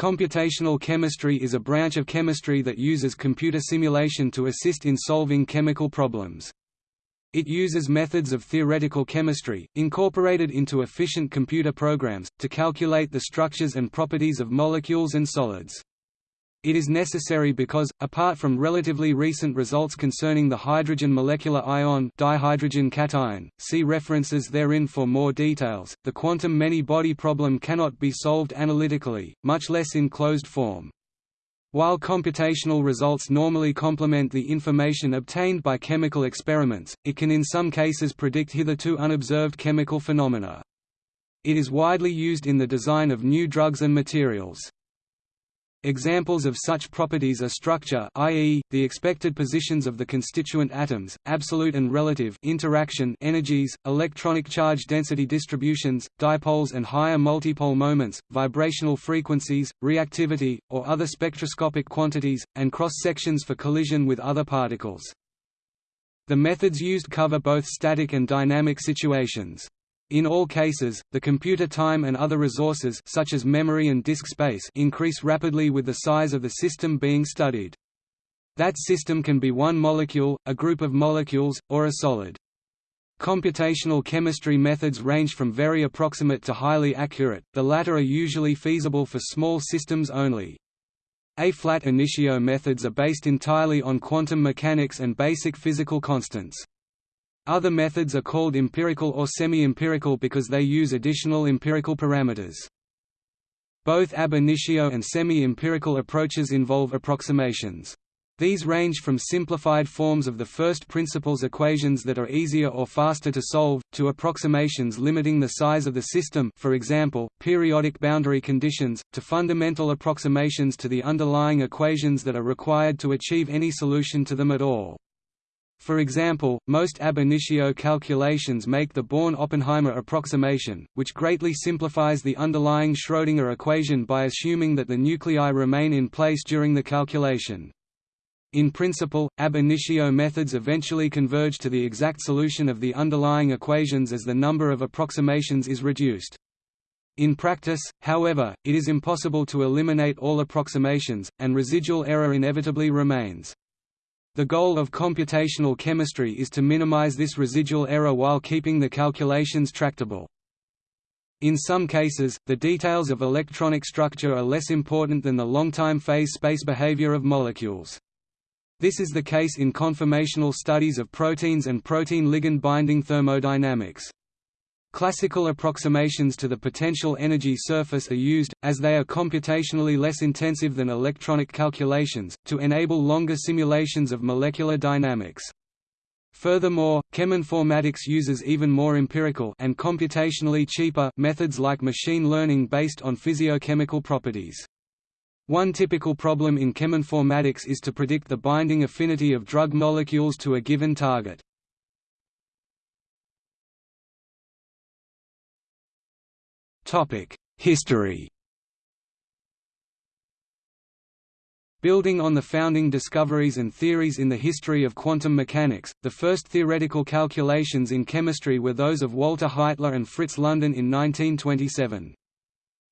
Computational chemistry is a branch of chemistry that uses computer simulation to assist in solving chemical problems. It uses methods of theoretical chemistry, incorporated into efficient computer programs, to calculate the structures and properties of molecules and solids. It is necessary because, apart from relatively recent results concerning the hydrogen molecular ion dihydrogen cation, see references therein for more details, the quantum many-body problem cannot be solved analytically, much less in closed form. While computational results normally complement the information obtained by chemical experiments, it can in some cases predict hitherto unobserved chemical phenomena. It is widely used in the design of new drugs and materials. Examples of such properties are structure i.e., the expected positions of the constituent atoms, absolute and relative interaction energies, electronic charge density distributions, dipoles and higher multipole moments, vibrational frequencies, reactivity, or other spectroscopic quantities, and cross-sections for collision with other particles. The methods used cover both static and dynamic situations. In all cases, the computer time and other resources such as memory and disk space increase rapidly with the size of the system being studied. That system can be one molecule, a group of molecules, or a solid. Computational chemistry methods range from very approximate to highly accurate, the latter are usually feasible for small systems only. A-flat initio methods are based entirely on quantum mechanics and basic physical constants. Other methods are called empirical or semi-empirical because they use additional empirical parameters. Both ab initio and semi-empirical approaches involve approximations. These range from simplified forms of the first principles equations that are easier or faster to solve, to approximations limiting the size of the system for example, periodic boundary conditions, to fundamental approximations to the underlying equations that are required to achieve any solution to them at all. For example, most ab initio calculations make the Born–Oppenheimer approximation, which greatly simplifies the underlying Schrödinger equation by assuming that the nuclei remain in place during the calculation. In principle, ab initio methods eventually converge to the exact solution of the underlying equations as the number of approximations is reduced. In practice, however, it is impossible to eliminate all approximations, and residual error inevitably remains. The goal of computational chemistry is to minimize this residual error while keeping the calculations tractable. In some cases, the details of electronic structure are less important than the long-time phase space behavior of molecules. This is the case in conformational studies of proteins and protein ligand binding thermodynamics. Classical approximations to the potential energy surface are used, as they are computationally less intensive than electronic calculations, to enable longer simulations of molecular dynamics. Furthermore, cheminformatics uses even more empirical and computationally cheaper methods like machine learning based on physiochemical properties. One typical problem in cheminformatics is to predict the binding affinity of drug molecules to a given target. History Building on the founding discoveries and theories in the history of quantum mechanics, the first theoretical calculations in chemistry were those of Walter Heitler and Fritz London in 1927.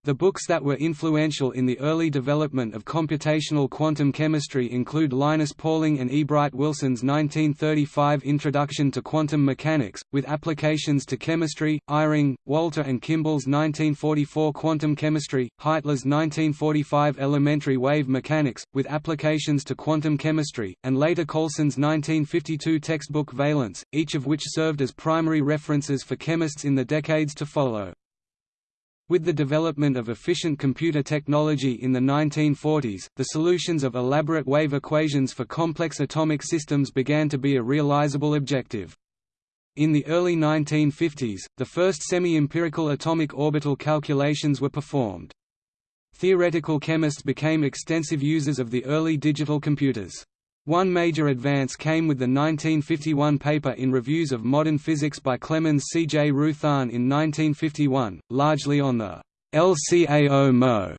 The books that were influential in the early development of computational quantum chemistry include Linus Pauling and E. Bright Wilson's 1935 Introduction to Quantum Mechanics, with applications to chemistry, Eyring, Walter and Kimball's 1944 Quantum Chemistry, Heitler's 1945 Elementary Wave Mechanics, with applications to quantum chemistry, and later Coulson's 1952 textbook Valence, each of which served as primary references for chemists in the decades to follow. With the development of efficient computer technology in the 1940s, the solutions of elaborate wave equations for complex atomic systems began to be a realizable objective. In the early 1950s, the first semi-empirical atomic orbital calculations were performed. Theoretical chemists became extensive users of the early digital computers. One major advance came with the 1951 paper in Reviews of Modern Physics by Clemens C. J. Roothaan in 1951, largely on the LCAO-MO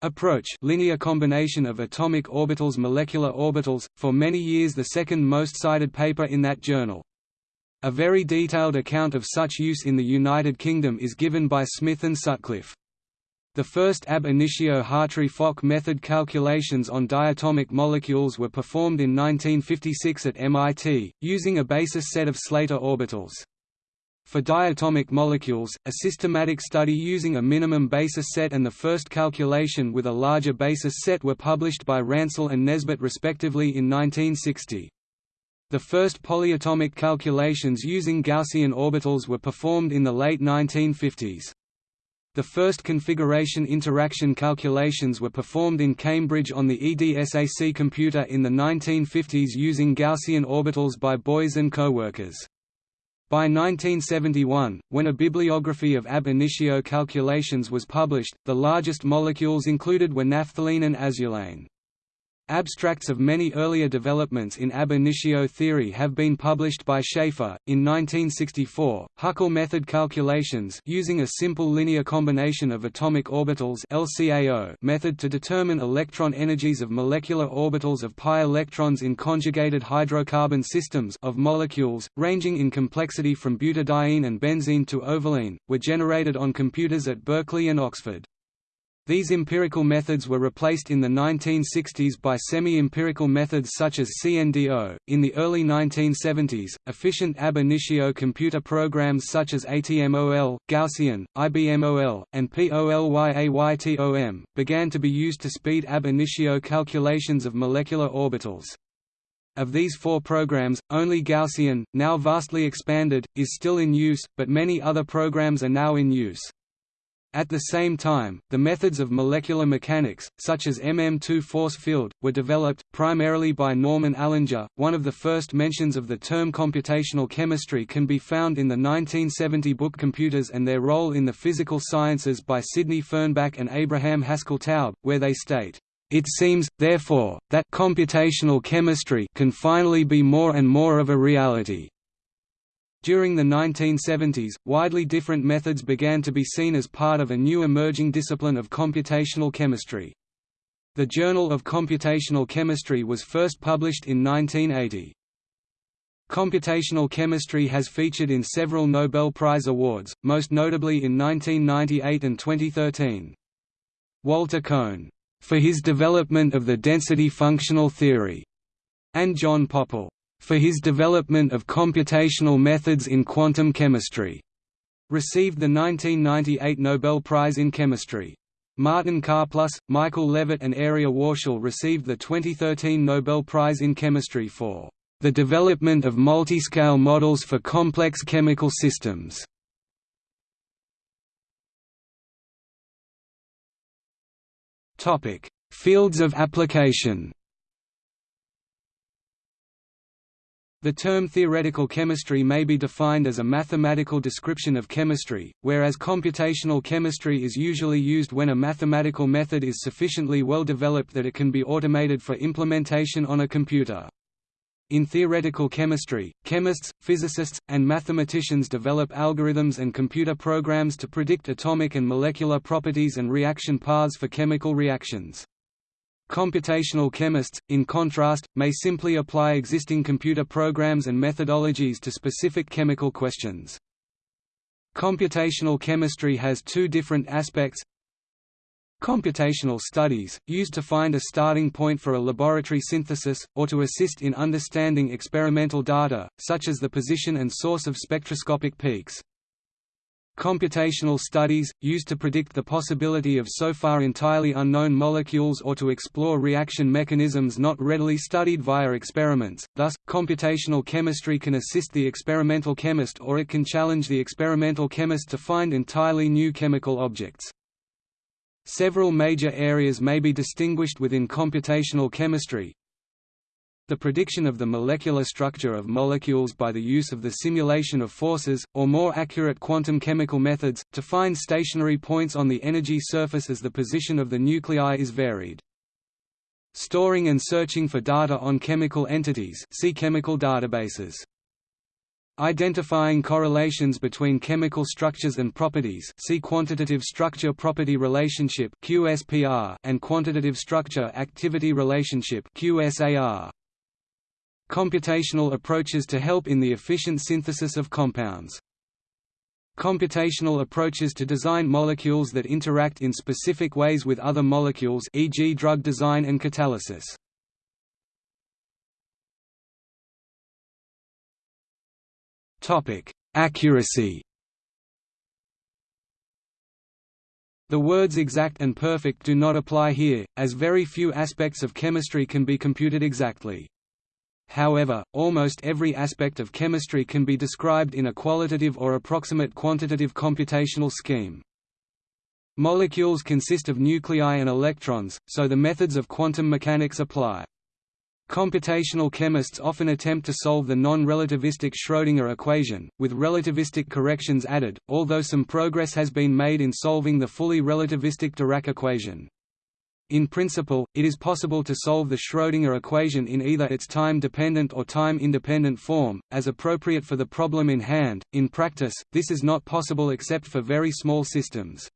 approach linear combination of atomic orbitals molecular orbitals, for many years the second most cited paper in that journal. A very detailed account of such use in the United Kingdom is given by Smith and Sutcliffe. The first ab initio Hartree-Fock method calculations on diatomic molecules were performed in 1956 at MIT, using a basis set of Slater orbitals. For diatomic molecules, a systematic study using a minimum basis set and the first calculation with a larger basis set were published by Ransil and Nesbet respectively in 1960. The first polyatomic calculations using Gaussian orbitals were performed in the late 1950s. The first configuration interaction calculations were performed in Cambridge on the EDSAC computer in the 1950s using Gaussian orbitals by Boys and co-workers. By 1971, when a bibliography of ab initio calculations was published, the largest molecules included were naphthalene and azulene. Abstracts of many earlier developments in ab initio theory have been published by Schaefer. In 1964, Huckel method calculations using a simple linear combination of atomic orbitals LCAO method to determine electron energies of molecular orbitals of pi electrons in conjugated hydrocarbon systems of molecules, ranging in complexity from butadiene and benzene to ovalene, were generated on computers at Berkeley and Oxford. These empirical methods were replaced in the 1960s by semi-empirical methods such as CNDO. In the early 1970s, efficient ab initio computer programs such as ATMOL, Gaussian, IBMOL, and POLYATOM began to be used to speed ab initio calculations of molecular orbitals. Of these four programs, only Gaussian, now vastly expanded, is still in use, but many other programs are now in use. At the same time, the methods of molecular mechanics, such as MM2 force field, were developed, primarily by Norman Allinger. One of the first mentions of the term computational chemistry can be found in the 1970 book Computers and Their Role in the Physical Sciences by Sidney Fernbach and Abraham Haskell Taub, where they state, it seems, therefore, that computational chemistry can finally be more and more of a reality. During the 1970s, widely different methods began to be seen as part of a new emerging discipline of computational chemistry. The Journal of Computational Chemistry was first published in 1980. Computational chemistry has featured in several Nobel Prize awards, most notably in 1998 and 2013. Walter Kohn, for his development of the density functional theory, and John Pople, for his development of computational methods in quantum chemistry, received the 1998 Nobel Prize in Chemistry. Martin Karplus, Michael Levitt and Arieh Warshel received the 2013 Nobel Prize in Chemistry for the development of multiscale models for complex chemical systems. Fields of application The term theoretical chemistry may be defined as a mathematical description of chemistry, whereas computational chemistry is usually used when a mathematical method is sufficiently well developed that it can be automated for implementation on a computer. In theoretical chemistry, chemists, physicists, and mathematicians develop algorithms and computer programs to predict atomic and molecular properties and reaction paths for chemical reactions. Computational chemists, in contrast, may simply apply existing computer programs and methodologies to specific chemical questions. Computational chemistry has two different aspects Computational studies, used to find a starting point for a laboratory synthesis, or to assist in understanding experimental data, such as the position and source of spectroscopic peaks. Computational studies, used to predict the possibility of so far entirely unknown molecules or to explore reaction mechanisms not readily studied via experiments, thus, computational chemistry can assist the experimental chemist or it can challenge the experimental chemist to find entirely new chemical objects. Several major areas may be distinguished within computational chemistry, the prediction of the molecular structure of molecules by the use of the simulation of forces, or more accurate quantum chemical methods, to find stationary points on the energy surface as the position of the nuclei is varied. Storing and searching for data on chemical entities see chemical databases. Identifying correlations between chemical structures and properties see quantitative structure-property relationship QSPR and quantitative structure-activity relationship QSAR computational approaches to help in the efficient synthesis of compounds. computational approaches to design molecules that interact in specific ways with other molecules e.g. drug design and catalysis. Accuracy The words exact and perfect do not apply here, as very few aspects of chemistry can be computed exactly. However, almost every aspect of chemistry can be described in a qualitative or approximate quantitative computational scheme. Molecules consist of nuclei and electrons, so the methods of quantum mechanics apply. Computational chemists often attempt to solve the non-relativistic Schrödinger equation, with relativistic corrections added, although some progress has been made in solving the fully relativistic Dirac equation. In principle, it is possible to solve the Schrödinger equation in either its time-dependent or time-independent form, as appropriate for the problem in hand. In practice, this is not possible except for very small systems.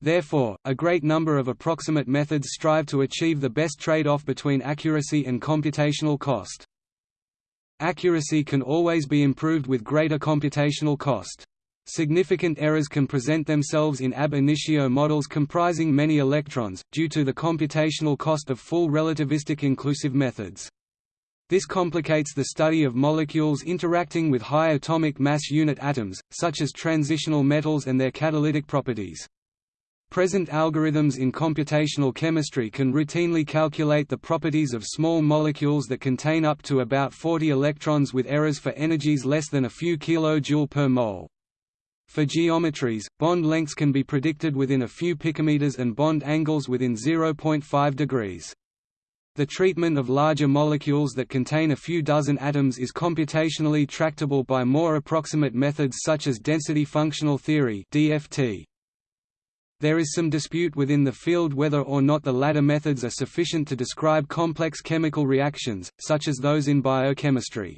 Therefore, a great number of approximate methods strive to achieve the best trade-off between accuracy and computational cost. Accuracy can always be improved with greater computational cost. Significant errors can present themselves in ab initio models comprising many electrons, due to the computational cost of full relativistic inclusive methods. This complicates the study of molecules interacting with high atomic mass unit atoms, such as transitional metals and their catalytic properties. Present algorithms in computational chemistry can routinely calculate the properties of small molecules that contain up to about 40 electrons with errors for energies less than a few kJ per mole. For geometries, bond lengths can be predicted within a few picometers and bond angles within 0.5 degrees. The treatment of larger molecules that contain a few dozen atoms is computationally tractable by more approximate methods such as density functional theory (DFT). There is some dispute within the field whether or not the latter methods are sufficient to describe complex chemical reactions, such as those in biochemistry.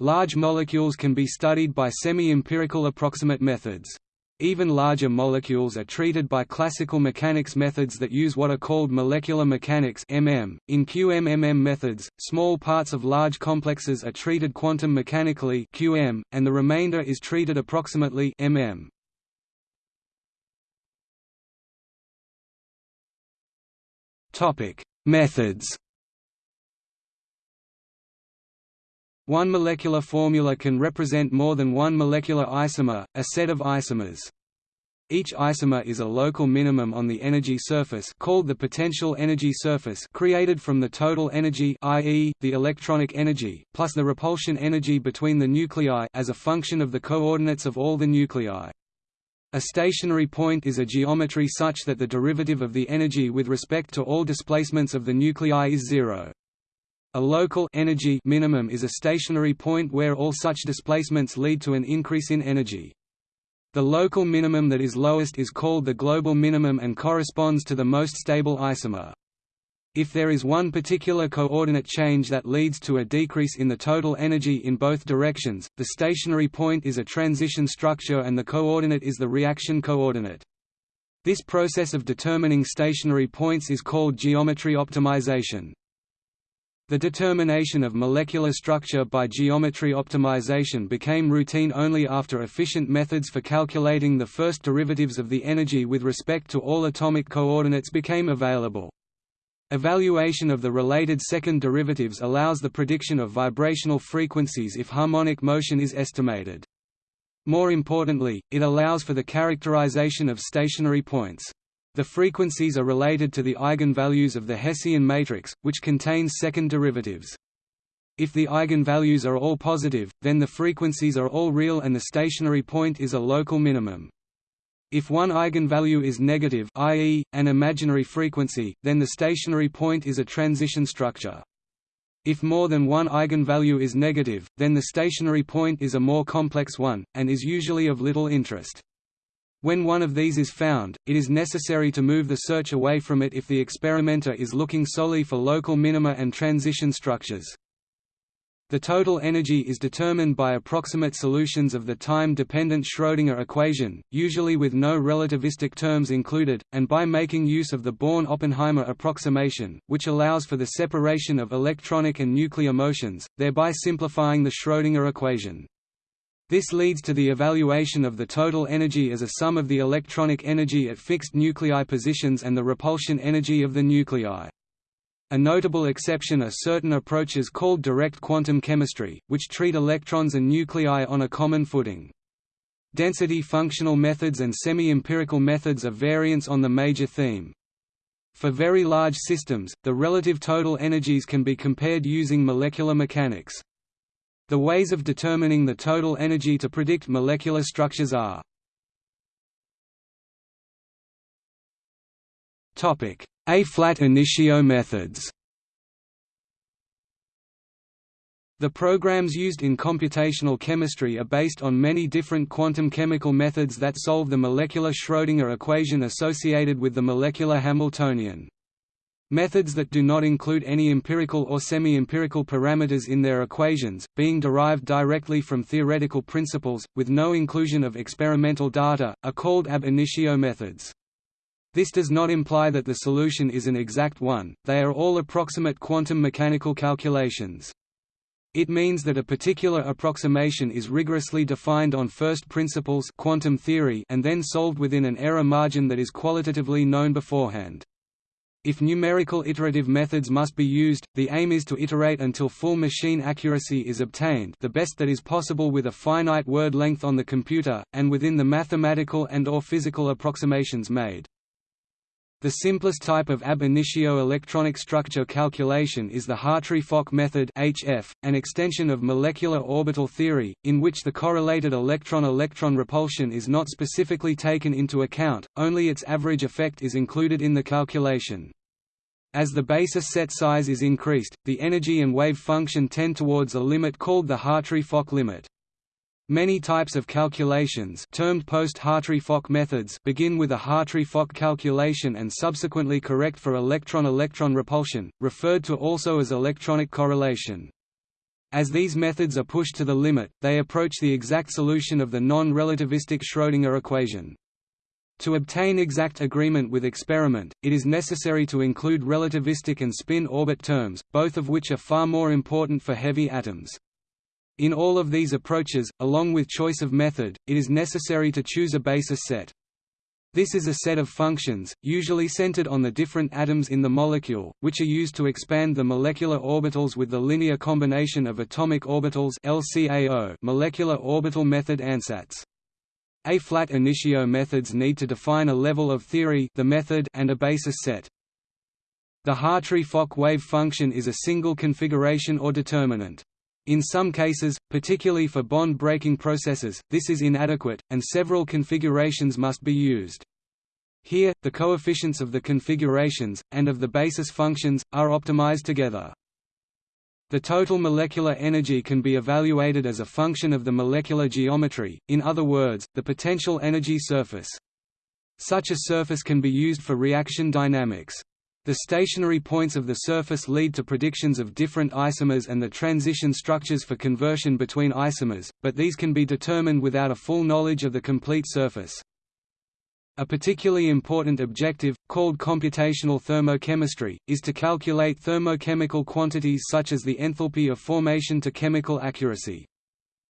Large molecules can be studied by semi-empirical approximate methods. Even larger molecules are treated by classical mechanics methods that use what are called molecular mechanics MM. In QMMM methods, small parts of large complexes are treated quantum mechanically (QM), and the remainder is treated approximately MM. Topic: Methods. One molecular formula can represent more than one molecular isomer, a set of isomers. Each isomer is a local minimum on the energy surface called the potential energy surface created from the total energy i.e., the electronic energy, plus the repulsion energy between the nuclei as a function of the coordinates of all the nuclei. A stationary point is a geometry such that the derivative of the energy with respect to all displacements of the nuclei is zero. A local energy minimum is a stationary point where all such displacements lead to an increase in energy. The local minimum that is lowest is called the global minimum and corresponds to the most stable isomer. If there is one particular coordinate change that leads to a decrease in the total energy in both directions, the stationary point is a transition structure and the coordinate is the reaction coordinate. This process of determining stationary points is called geometry optimization. The determination of molecular structure by geometry optimization became routine only after efficient methods for calculating the first derivatives of the energy with respect to all atomic coordinates became available. Evaluation of the related second derivatives allows the prediction of vibrational frequencies if harmonic motion is estimated. More importantly, it allows for the characterization of stationary points. The frequencies are related to the eigenvalues of the Hessian matrix, which contains second derivatives. If the eigenvalues are all positive, then the frequencies are all real and the stationary point is a local minimum. If one eigenvalue is negative i.e., an imaginary frequency, then the stationary point is a transition structure. If more than one eigenvalue is negative, then the stationary point is a more complex one, and is usually of little interest. When one of these is found, it is necessary to move the search away from it if the experimenter is looking solely for local minima and transition structures. The total energy is determined by approximate solutions of the time-dependent Schrödinger equation, usually with no relativistic terms included, and by making use of the Born-Oppenheimer approximation, which allows for the separation of electronic and nuclear motions, thereby simplifying the Schrödinger equation. This leads to the evaluation of the total energy as a sum of the electronic energy at fixed nuclei positions and the repulsion energy of the nuclei. A notable exception are certain approaches called direct quantum chemistry, which treat electrons and nuclei on a common footing. Density functional methods and semi-empirical methods are variants on the major theme. For very large systems, the relative total energies can be compared using molecular mechanics. The ways of determining the total energy to predict molecular structures are A-flat initio methods The programs used in computational chemistry are based on many different quantum chemical methods that solve the molecular Schrödinger equation associated with the molecular Hamiltonian. Methods that do not include any empirical or semi-empirical parameters in their equations, being derived directly from theoretical principles, with no inclusion of experimental data, are called ab initio methods. This does not imply that the solution is an exact one, they are all approximate quantum mechanical calculations. It means that a particular approximation is rigorously defined on first principles quantum theory and then solved within an error margin that is qualitatively known beforehand. If numerical iterative methods must be used, the aim is to iterate until full machine accuracy is obtained the best that is possible with a finite word length on the computer, and within the mathematical and or physical approximations made. The simplest type of ab initio electronic structure calculation is the Hartree-Fock method HF, an extension of molecular orbital theory, in which the correlated electron-electron repulsion is not specifically taken into account, only its average effect is included in the calculation. As the basis set size is increased, the energy and wave function tend towards a limit called the Hartree-Fock limit. Many types of calculations termed post-Hartree-Fock methods begin with a Hartree-Fock calculation and subsequently correct for electron-electron repulsion, referred to also as electronic correlation. As these methods are pushed to the limit, they approach the exact solution of the non-relativistic Schrödinger equation. To obtain exact agreement with experiment, it is necessary to include relativistic and spin orbit terms, both of which are far more important for heavy atoms. In all of these approaches, along with choice of method, it is necessary to choose a basis set. This is a set of functions, usually centered on the different atoms in the molecule, which are used to expand the molecular orbitals with the linear combination of atomic orbitals LCAO molecular orbital method ansatz. A-flat initio methods need to define a level of theory the method and a basis set. The Hartree-Fock wave function is a single configuration or determinant. In some cases, particularly for bond-breaking processes, this is inadequate, and several configurations must be used. Here, the coefficients of the configurations, and of the basis functions, are optimized together. The total molecular energy can be evaluated as a function of the molecular geometry, in other words, the potential energy surface. Such a surface can be used for reaction dynamics. The stationary points of the surface lead to predictions of different isomers and the transition structures for conversion between isomers, but these can be determined without a full knowledge of the complete surface. A particularly important objective, called computational thermochemistry, is to calculate thermochemical quantities such as the enthalpy of formation to chemical accuracy.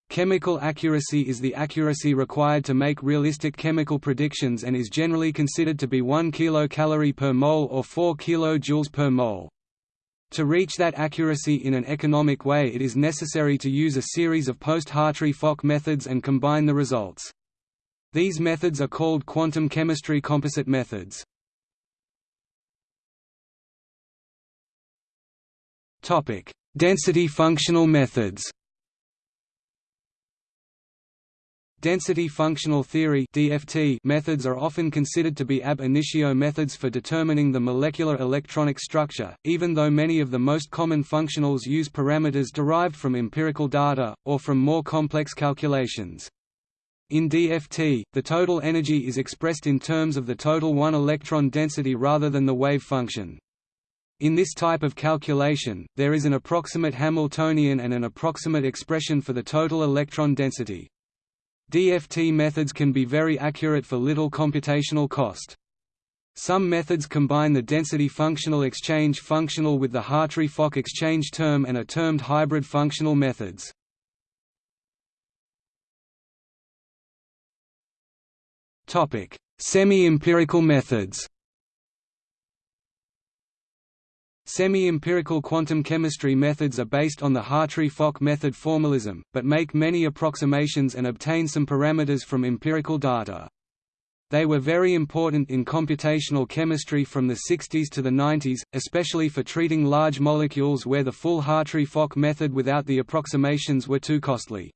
Chemical accuracy is the accuracy required to make realistic chemical predictions and is generally considered to be 1 kilocalorie per mole or 4 kilojoules per mole. To reach that accuracy in an economic way it is necessary to use a series of post-Hartree-Fock methods and combine the results. These methods are called quantum chemistry composite methods. Density functional methods Density functional theory (DFT) methods are often considered to be ab initio methods for determining the molecular electronic structure, even though many of the most common functionals use parameters derived from empirical data, or from more complex calculations. In DFT, the total energy is expressed in terms of the total one-electron density rather than the wave function. In this type of calculation, there is an approximate Hamiltonian and an approximate expression for the total electron density. DFT methods can be very accurate for little computational cost. Some methods combine the density functional exchange functional with the Hartree-Fock exchange term and are termed hybrid functional methods. Semi-empirical methods Semi-empirical quantum chemistry methods are based on the Hartree-Fock method formalism, but make many approximations and obtain some parameters from empirical data. They were very important in computational chemistry from the 60s to the 90s, especially for treating large molecules where the full Hartree-Fock method without the approximations were too costly.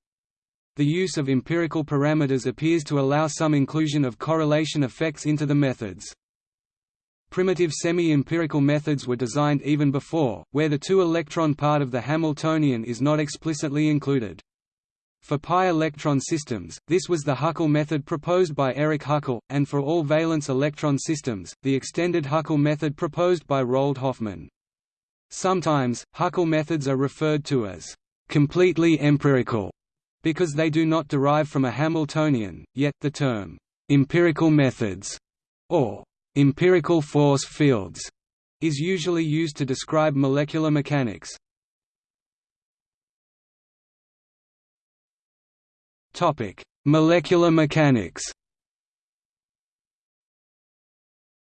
The use of empirical parameters appears to allow some inclusion of correlation effects into the methods. Primitive semi-empirical methods were designed even before, where the two-electron part of the Hamiltonian is not explicitly included. For pi-electron systems, this was the Huckel method proposed by Erich Huckel, and for all valence electron systems, the extended Huckel method proposed by Roald Hoffmann. Sometimes, Huckel methods are referred to as completely empirical because they do not derive from a Hamiltonian, yet, the term empirical methods or Empirical force fields is usually used to describe molecular mechanics. Topic: Molecular mechanics.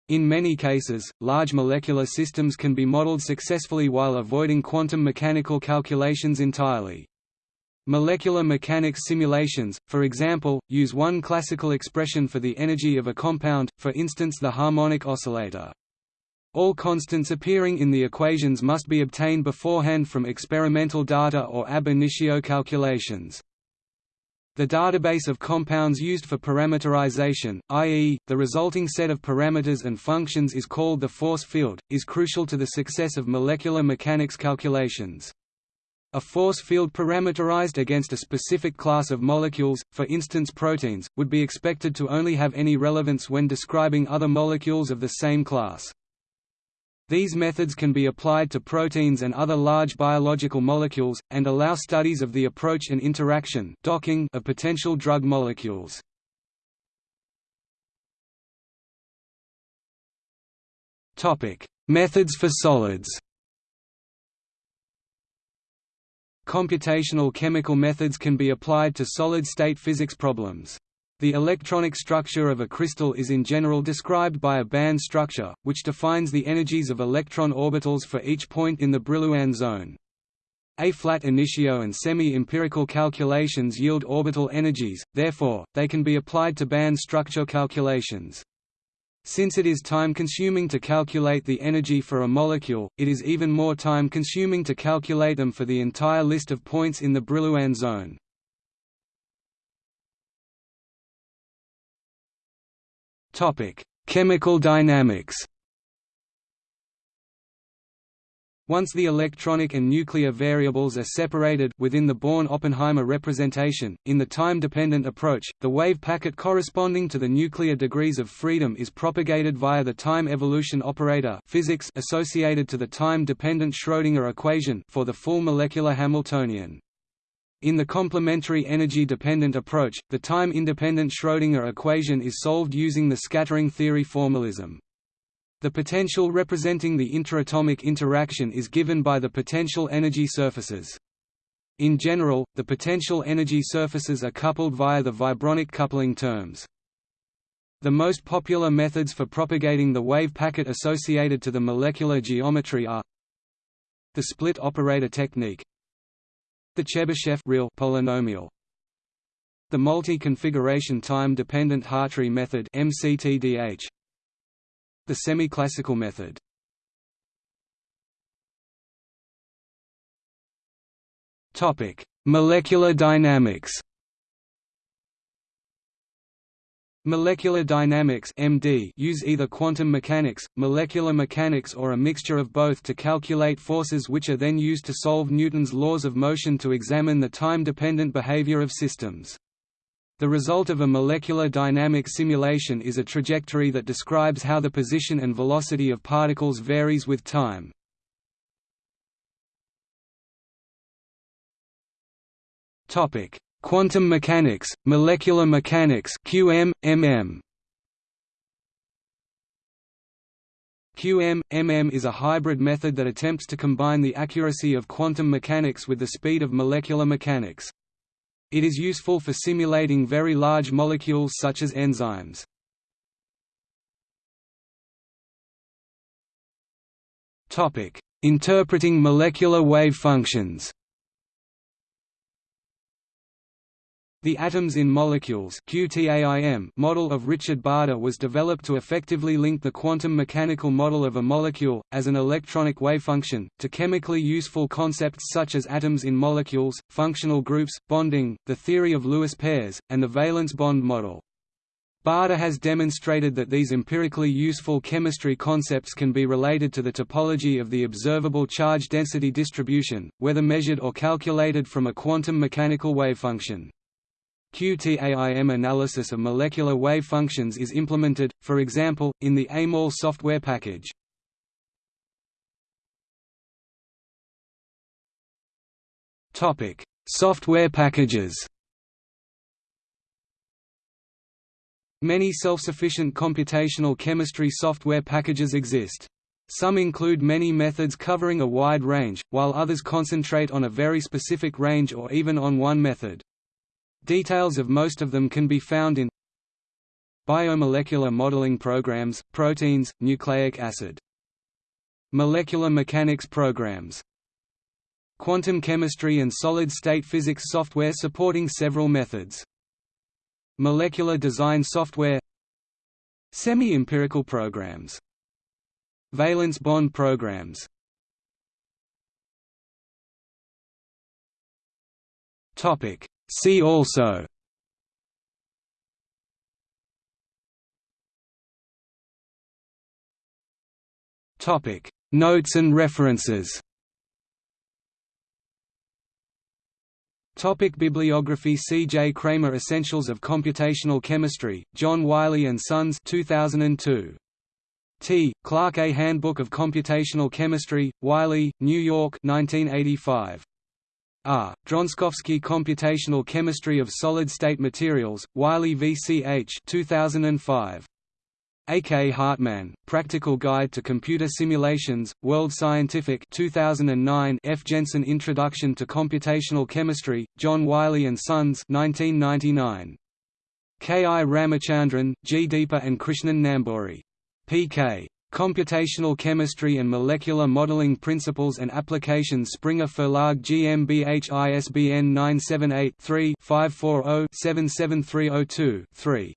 In many cases, large molecular systems can be modeled successfully while avoiding quantum mechanical calculations entirely. Molecular mechanics simulations, for example, use one classical expression for the energy of a compound, for instance the harmonic oscillator. All constants appearing in the equations must be obtained beforehand from experimental data or ab initio calculations. The database of compounds used for parameterization, i.e., the resulting set of parameters and functions is called the force field, is crucial to the success of molecular mechanics calculations. A force field parameterized against a specific class of molecules, for instance proteins, would be expected to only have any relevance when describing other molecules of the same class. These methods can be applied to proteins and other large biological molecules, and allow studies of the approach and interaction docking of potential drug molecules. Methods for solids Computational chemical methods can be applied to solid-state physics problems. The electronic structure of a crystal is in general described by a band structure, which defines the energies of electron orbitals for each point in the Brillouin zone. A-flat initio and semi-empirical calculations yield orbital energies, therefore, they can be applied to band structure calculations. Since it is time-consuming to calculate the energy for a molecule, it is even more time-consuming to calculate them for the entire list of points in the Brillouin zone. Chemical dynamics Once the electronic and nuclear variables are separated within the Born-Oppenheimer representation, in the time-dependent approach, the wave packet corresponding to the nuclear degrees of freedom is propagated via the time evolution operator physics associated to the time-dependent Schrödinger equation for the full molecular Hamiltonian. In the complementary energy-dependent approach, the time-independent Schrödinger equation is solved using the scattering theory formalism. The potential representing the interatomic interaction is given by the potential energy surfaces. In general, the potential energy surfaces are coupled via the vibronic coupling terms. The most popular methods for propagating the wave packet associated to the molecular geometry are the split operator technique the Chebyshev real polynomial the multi-configuration time-dependent Hartree method MCTDH the semi-classical method Topic: Molecular dynamics Molecular dynamics MD use either quantum mechanics, molecular mechanics or a mixture of both to calculate forces which are then used to solve Newton's laws of motion to examine the time-dependent behavior of systems. The result of a molecular dynamic simulation is a trajectory that describes how the position and velocity of particles varies with time. Topic: Quantum mechanics, molecular mechanics (QM, MM). QM, MM is a hybrid method that attempts to combine the accuracy of quantum mechanics with the speed of molecular mechanics. It is useful for simulating very large molecules such as enzymes. Interpreting molecular wave functions The Atoms in Molecules model of Richard Bader was developed to effectively link the quantum mechanical model of a molecule, as an electronic wavefunction, to chemically useful concepts such as atoms in molecules, functional groups, bonding, the theory of Lewis pairs, and the valence bond model. Bader has demonstrated that these empirically useful chemistry concepts can be related to the topology of the observable charge density distribution, whether measured or calculated from a quantum mechanical wavefunction. QTAIM analysis of molecular wave functions is implemented, for example, in the AIMAll software package. software packages Many self-sufficient computational chemistry software packages exist. Some include many methods covering a wide range, while others concentrate on a very specific range or even on one method. Details of most of them can be found in Biomolecular modeling programs, proteins, nucleic acid. Molecular mechanics programs. Quantum chemistry and solid-state physics software supporting several methods. Molecular design software Semi-empirical programs Valence bond programs Topic See also Topic Notes and references Topic bibliography C. J. Cramer Essentials of Computational Chemistry, John Wiley & Sons 2002. T. Clark A Handbook of Computational Chemistry, Wiley, New York 1985. R. Dronskowski Computational Chemistry of Solid-State Materials, Wiley VCH 2005. A. K. Hartmann, Practical Guide to Computer Simulations, World Scientific 2009 F. Jensen Introduction to Computational Chemistry, John Wiley & Sons 1999. K. I. Ramachandran, G. Deepa and Krishnan Namboori. P. K. Computational Chemistry and Molecular Modeling Principles and Applications Springer Verlag GmbH ISBN 978-3-540-77302-3.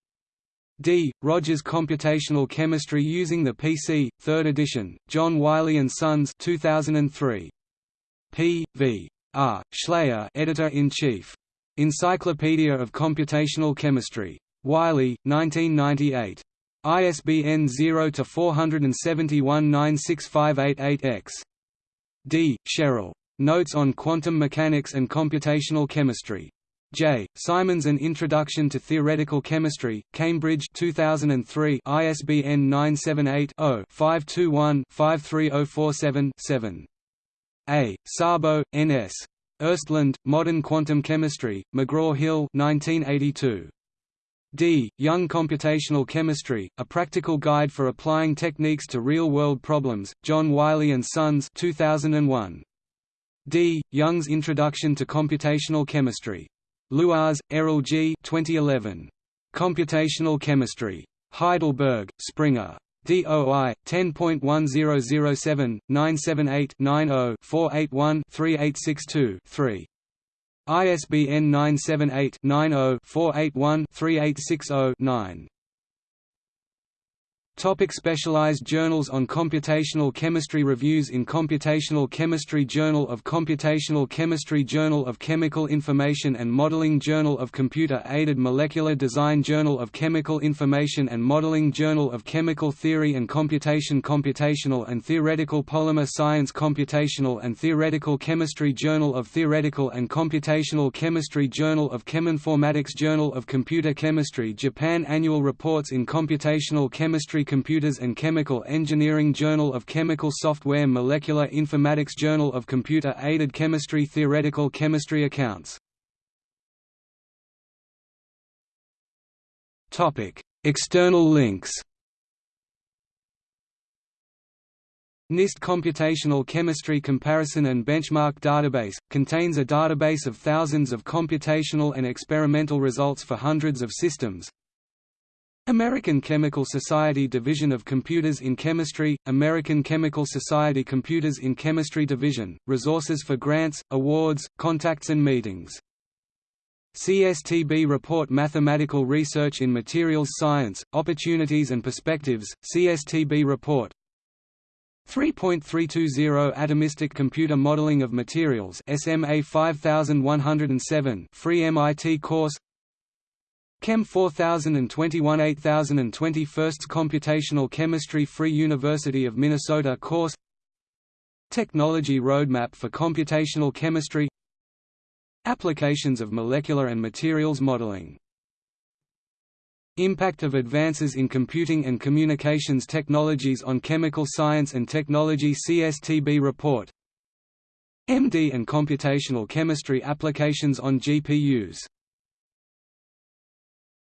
D. Rogers Computational Chemistry Using the PC, 3rd edition, John Wiley & Sons 2003. P. V. R. Schleyer Editor-in-Chief. Encyclopedia of Computational Chemistry. Wiley, 1998. ISBN 0-471-96588-X. D. Sherrill. Notes on Quantum Mechanics and Computational Chemistry. J. Simons An Introduction to Theoretical Chemistry, Cambridge 2003 ISBN 978-0-521-53047-7. A. Szabo, N. S. Östlund, Modern Quantum Chemistry, McGraw-Hill 1982. D. Young Computational Chemistry, A Practical Guide for Applying Techniques to Real-World Problems, John Wiley & Sons 2001. D. Young's Introduction to Computational Chemistry. Lewars, Errol G. 2011. Computational Chemistry. Heidelberg, Springer. DOI 10.1007 978 90 481 3862 3. ISBN 978-90-481-3860-9. Topic specialized journals on computational chemistry Reviews in Computational Chemistry Journal of Computational Chemistry Journal of Chemical Information and Modeling Journal of Computer-Aided Molecular Design Journal of Chemical Information and Modeling Journal of Chemical Theory and Computation Computational and Theoretical Polymer Science Computational and Theoretical Chemistry Journal of Theoretical and Computational Chemistry Journal of Cheminformatics Journal of Computer Chemistry Japan Annual Reports in Computational Chemistry Computers and Chemical Engineering Journal of Chemical Software Molecular Informatics Journal of Computer-Aided Chemistry Theoretical Chemistry Accounts External links NIST Computational Chemistry Comparison and Benchmark Database, contains a database of thousands of computational and experimental results for hundreds of systems. American Chemical Society Division of Computers in Chemistry, American Chemical Society Computers in Chemistry Division, resources for grants, awards, contacts and meetings. CSTB Report Mathematical Research in Materials Science, Opportunities and Perspectives, CSTB Report 3.320 Atomistic Computer Modeling of Materials SMA 5107 free MIT course Chem 4021 8020 Firsts Computational Chemistry Free University of Minnesota course. Technology Roadmap for Computational Chemistry. Applications of molecular and materials modeling. Impact of advances in computing and communications technologies on chemical science and technology CSTB report. MD and computational chemistry applications on GPUs